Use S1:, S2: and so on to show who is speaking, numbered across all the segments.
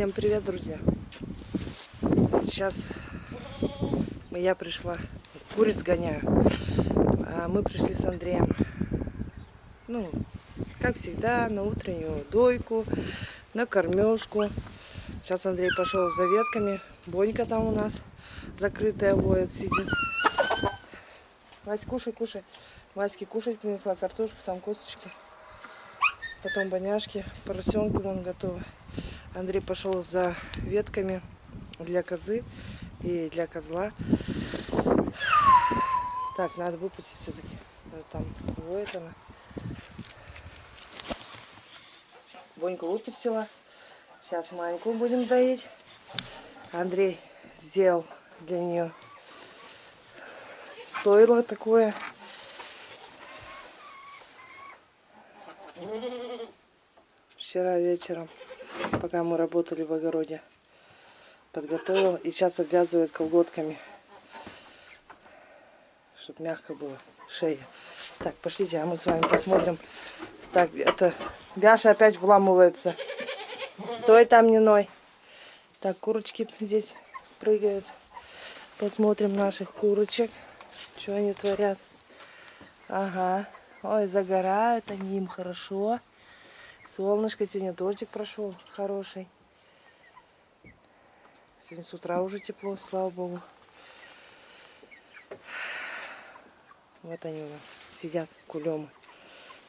S1: Всем привет, друзья! Сейчас я пришла, куриц гоняю. А мы пришли с Андреем, ну, как всегда, на утреннюю дойку, на кормежку. Сейчас Андрей пошел за ветками. Бонька там у нас закрытая воет, сидит. Вась, кушай, кушай. Ваське кушать принесла картошку, там косточки. Потом боняшки, поросенку вон готово. Андрей пошел за ветками для козы и для козла. Так, надо выпустить все-таки. Там воет она. Боньку выпустила. Сейчас Маньку будем доить. Андрей сделал для нее стоило такое. Вчера вечером пока мы работали в огороде. Подготовил и сейчас обвязывает колготками, чтобы мягко было шея. Так, пошлите, а мы с вами посмотрим. Так, это Бяша опять вламывается. Стой там, не ной. Так, курочки здесь прыгают. Посмотрим наших курочек. Что они творят. Ага. Ой, загорают они им хорошо. Солнышко сегодня дождик прошел хороший. Сегодня с утра уже тепло, слава богу. Вот они у нас сидят, кулемы.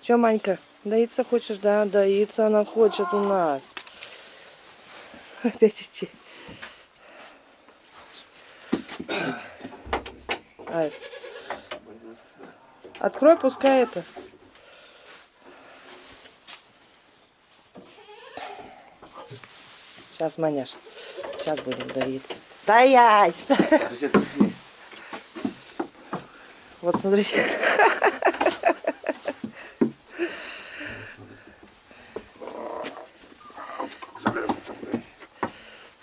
S1: Че, Манька, доиться хочешь? Да, доиться она хочет у нас. Опять идти. Ай. Открой, пускай это. Сейчас, Маняш. Сейчас будем давиться. Стоять! Вот смотрите.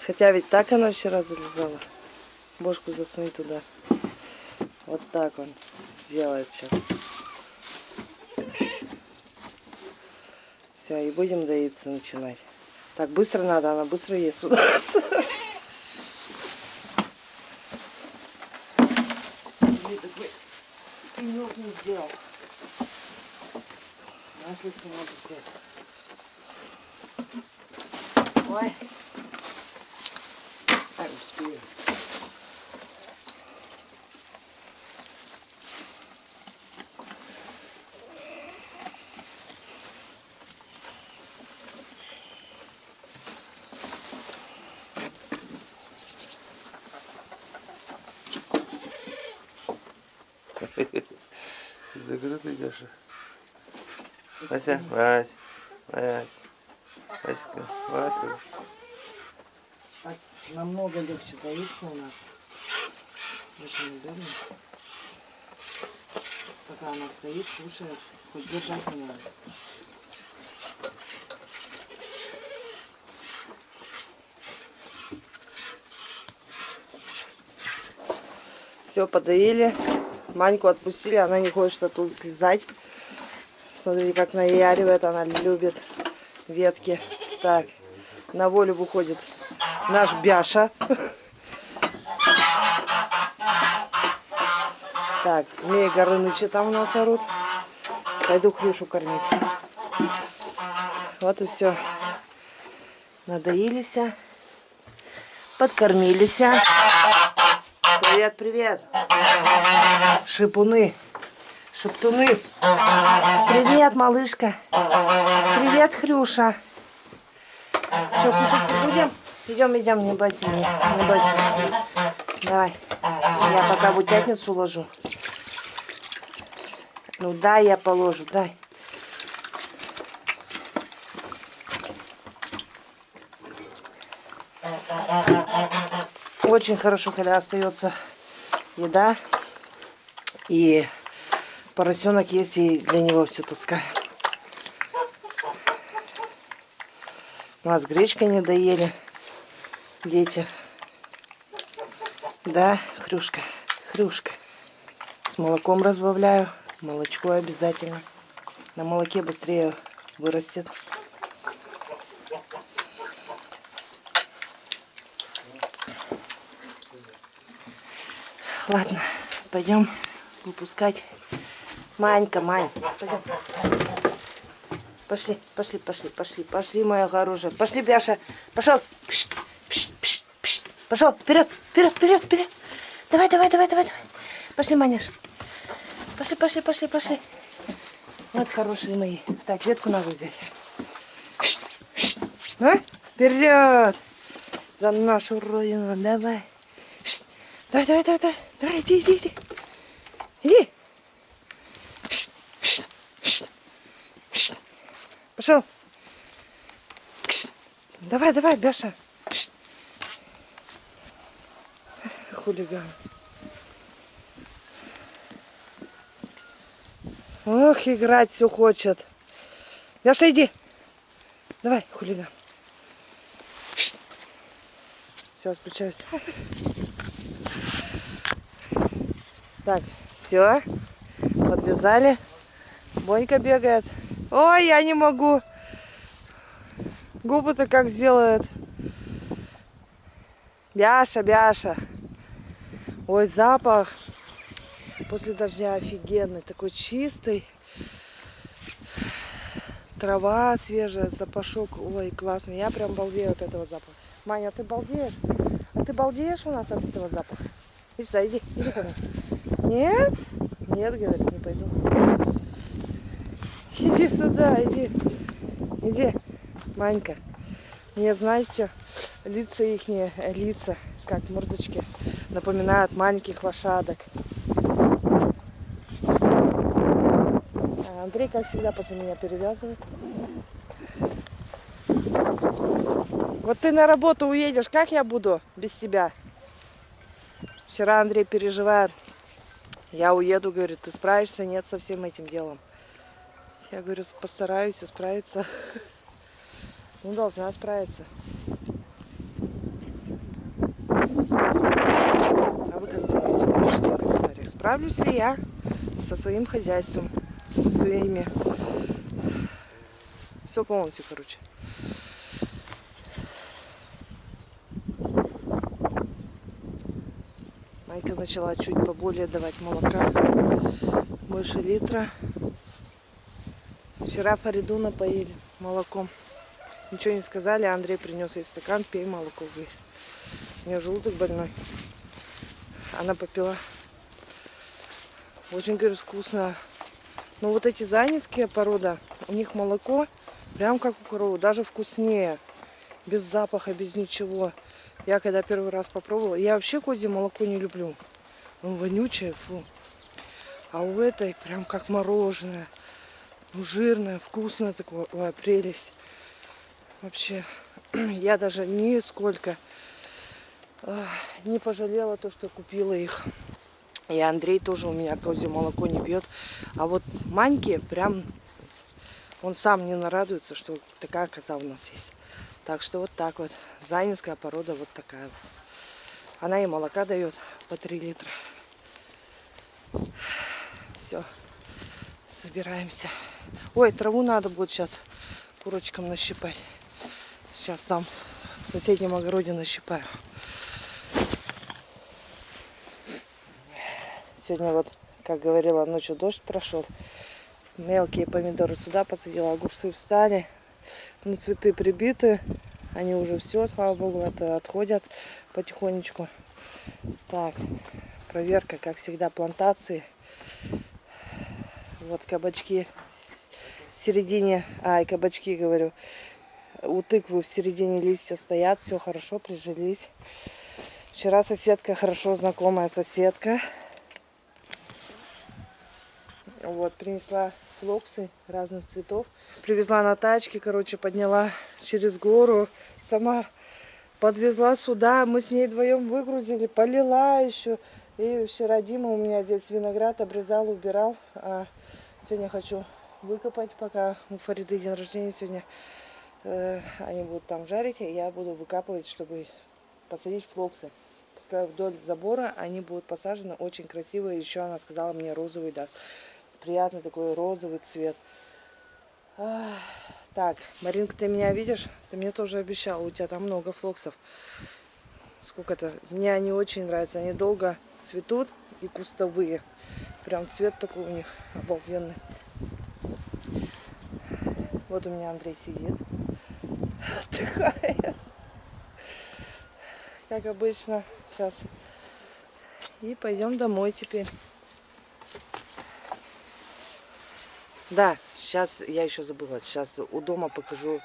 S1: Хотя ведь так она вчера залезала. Бошку засунь туда. Вот так он сделает сейчас. Все, и будем доиться начинать. Так, быстро надо, она быстро ест у нас. Маслица надо взять. Ой. Так, успею.
S2: Закрытый Гаша. Вася, Вась, Вась, Васька, Васька.
S1: Так намного легче доится у нас. Очень удобно. Пока она стоит, кушает, хоть держать не надо. Все, подоили. Маньку отпустили, она не хочет оттуда слезать. Смотрите, как наяривает, она любит ветки. Так, на волю выходит наш Бяша. Так, Змея Горыныча там у нас орут. Пойду Хрюшу кормить. Вот и все. Надоились. Подкормились. Привет, привет. Шипуны. Шептуны. Привет, малышка. Привет, Хрюша. Что, кушать будем? Идем, идем, не бойся меня. Не бойся. Давай. Я пока в утятницу ложу. Ну дай я положу, дай. Очень хорошо, когда остается еда. И поросенок есть, и для него все таскаю. У нас гречка не доели дети. Да, хрюшка, хрюшка. С молоком разбавляю. Молочко обязательно. На молоке быстрее вырастет. Ладно, пойдем выпускать. Манька, Мань, пойдем. Пошли, пошли, пошли, пошли, пошли, моя хорошая. Пошли, Бяша. Пошел. Пш, пш, пш, пш. Пошел. Вперед, вперед, вперед, вперед. Давай, давай, давай, давай, давай. Пошли, Маняш. Пошли, пошли, пошли, пошли. Вот хорошие мои. Так, ветку надо взять. А? Вперед! За нашу родину, давай. Давай, давай, давай, давай. Давай, иди, иди, иди. Иди. Пошел. Давай, давай, Бяша. Хулиган. Ох, играть все хочет. Бяша, иди. Давай, хулиган. Все, отключаюсь. Так, все. Подвязали. Бонька бегает. Ой, я не могу. Губы-то как сделает. Бяша, Бяша. Ой, запах. После дождя офигенный. Такой чистый. Трава свежая, запашок. Ой, классный. Я прям балдею от этого запаха. Маня, ты балдеешь? А ты балдеешь у нас от этого запаха? Иди сюда, иди, иди ко мне. Нет? Нет, говорит, не пойду. Иди сюда, иди. Иди, Манька. Мне, знаете, лица их лица, как мордочки, напоминают маленьких лошадок. А Андрей, как всегда, после меня перевязывает. Вот ты на работу уедешь, как я буду без тебя? Вчера Андрей переживает. Я уеду, говорит, ты справишься? Нет, со всем этим делом. Я говорю, постараюсь справиться. Ну, должна справиться. А вы как думаете, напишите в комментариях, справлюсь ли я со своим хозяйством, со своими... Все полностью, короче. Майка начала чуть поболее давать молока. Больше литра. Вчера Фариду напоили молоком. Ничего не сказали, Андрей принес ей стакан, пей молоко, говорит. У нее желудок больной. Она попила. Очень, говорит, вкусно. Но вот эти занинские порода, у них молоко прям как у коровы, даже вкуснее. Без запаха, без ничего. Я когда первый раз попробовала, я вообще козье молоко не люблю. Он вонючее, фу. А у этой прям как мороженое. Ну, жирное, вкусное такое. Ой, прелесть. Вообще, я даже нисколько э, не пожалела то, что купила их. И Андрей тоже у меня козье молоко не пьет. А вот Маньки прям, он сам не нарадуется, что такая коза у нас есть. Так что вот так вот. Занинская порода вот такая вот. Она и молока дает по 3 литра. Все. Собираемся. Ой, траву надо будет сейчас курочкам нащипать. Сейчас там в соседнем огороде нащипаю. Сегодня вот, как говорила, ночью дождь прошел. Мелкие помидоры сюда посадила, огурцы встали. На цветы прибиты. Они уже все, слава богу, это отходят потихонечку. Так, проверка, как всегда, плантации. Вот кабачки в середине, ай, кабачки, говорю, у тыквы в середине листья стоят, все хорошо, прижились. Вчера соседка, хорошо знакомая соседка, вот, принесла флоксы разных цветов. Привезла на тачке, короче, подняла через гору. Сама подвезла сюда. Мы с ней вдвоем выгрузили, полила еще. И вчера Дима у меня здесь виноград обрезал, убирал. А сегодня хочу выкопать, пока у Фариды день рождения сегодня. Э, они будут там жарить, и я буду выкапывать, чтобы посадить флоксы. Пускай вдоль забора они будут посажены, очень красивые. Еще она сказала мне розовый даст приятный такой розовый цвет. Так, Маринка, ты меня видишь? Ты мне тоже обещала, у тебя там много флоксов. Сколько-то. Мне они очень нравятся, они долго цветут. и кустовые. Прям цвет такой у них обалденный. Вот у меня Андрей сидит. Отдыхает. Как обычно. Сейчас. И пойдем домой теперь. Да, сейчас я еще забыла. Сейчас у дома покажу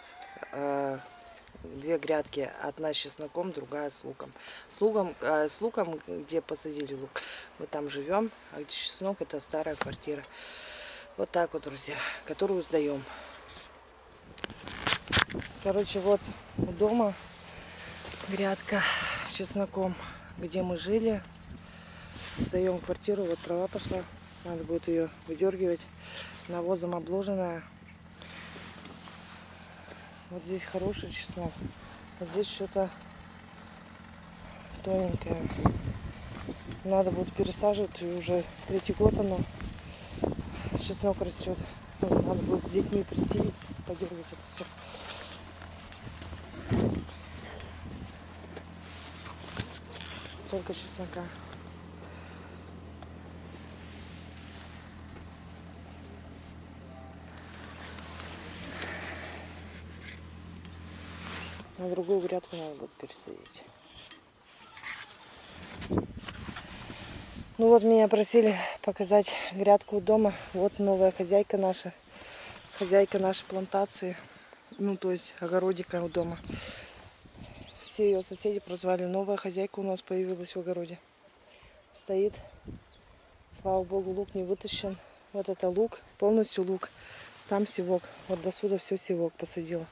S1: э, две грядки. Одна с чесноком, другая с луком. С луком, э, с луком, где посадили лук, мы там живем. А где чеснок, это старая квартира. Вот так вот, друзья, которую сдаем. Короче, вот у дома грядка с чесноком, где мы жили. Сдаем квартиру, вот трава пошла. Надо будет ее выдергивать навозом обложенная. Вот здесь хороший чеснок. Вот здесь что-то тоненькое. Надо будет пересаживать. И уже третий год оно чеснок растет. Надо будет с детьми прийти подергать это все. Столько чеснока. На другую грядку надо будет пересадить. Ну вот меня просили показать грядку у дома. Вот новая хозяйка наша. Хозяйка нашей плантации. Ну то есть огородика у дома. Все ее соседи прозвали. Новая хозяйка у нас появилась в огороде. Стоит. Слава богу, лук не вытащен. Вот это лук, полностью лук. Там севок. Вот до сюда все севок посадила.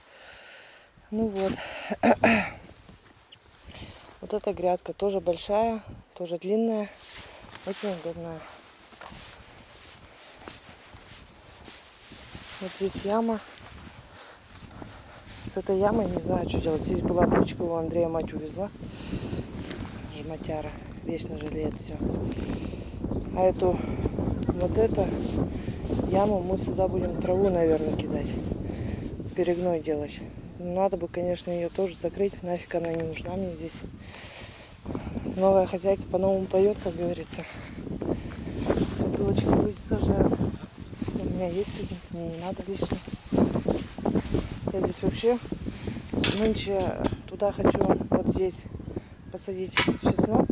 S1: Ну вот. Вот эта грядка тоже большая, тоже длинная, очень удобная. Вот здесь яма. С этой ямой не знаю, что делать. Здесь была бочка, у Андрея мать увезла. И матяра вечно жалеет все. А эту, вот эту яму мы сюда будем траву, наверное, кидать. Перегной делать. Надо бы, конечно, ее тоже закрыть. Нафиг она не нужна мне здесь. Новая хозяйка по-новому поет, как говорится. Бутылочки люди сажают. У меня есть один, мне не надо лишний. Я здесь вообще нынче туда хочу вот здесь посадить чеснок,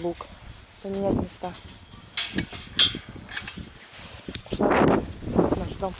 S1: лук, поменять места. Пошла наш дом.